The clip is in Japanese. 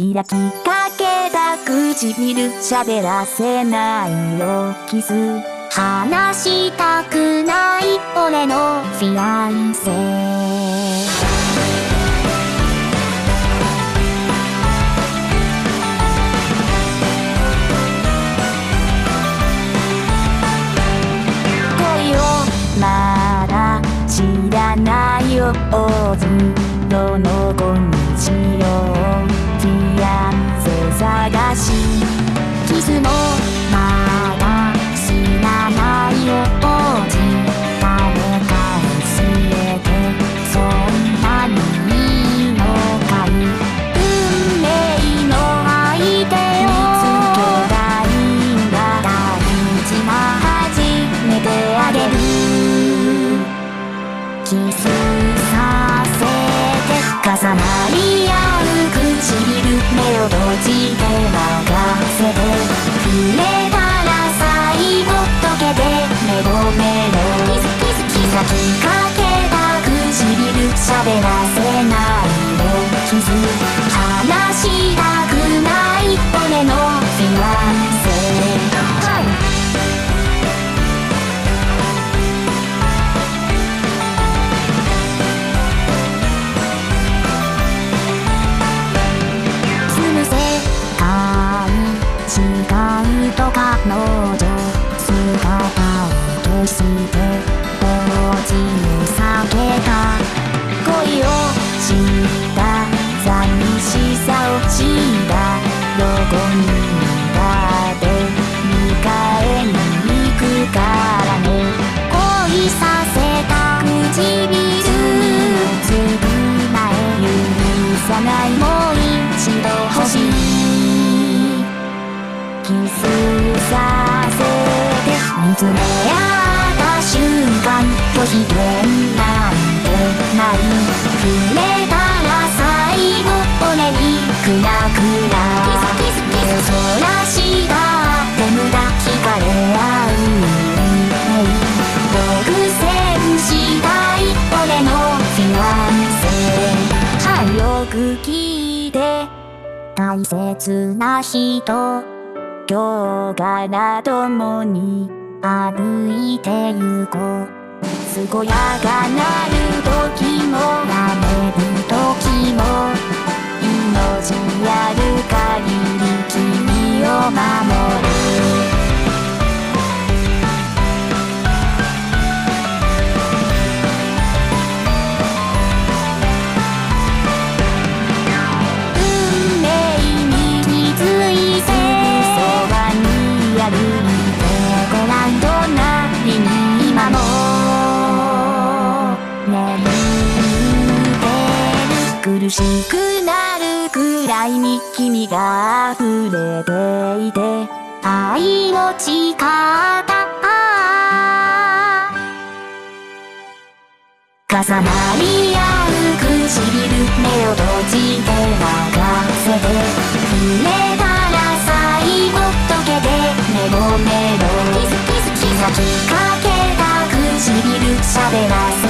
開きかけた唇喋らせないよ。キス。話したくない俺のフィアンセ。キスさせて重なり合う唇目を閉じて任せて触れたら最後溶けてメロメロキスキスキザきかけた唇喋らせないでキス話しつめ合った瞬間拒否権なんてない触れたら最後俺にクラクラ目そらしたって無駄惹かれ合う独占したい俺のフィアンセはいよく聞いて大切な人今日から共に歩いて行こう。健やかなる時もやめしくなるくらいに君が溢れていて愛の誓った。重なり合うく目を閉じて任せて。触めたら最後溶けてメロメロキスキスキスきかけたくし喋らせ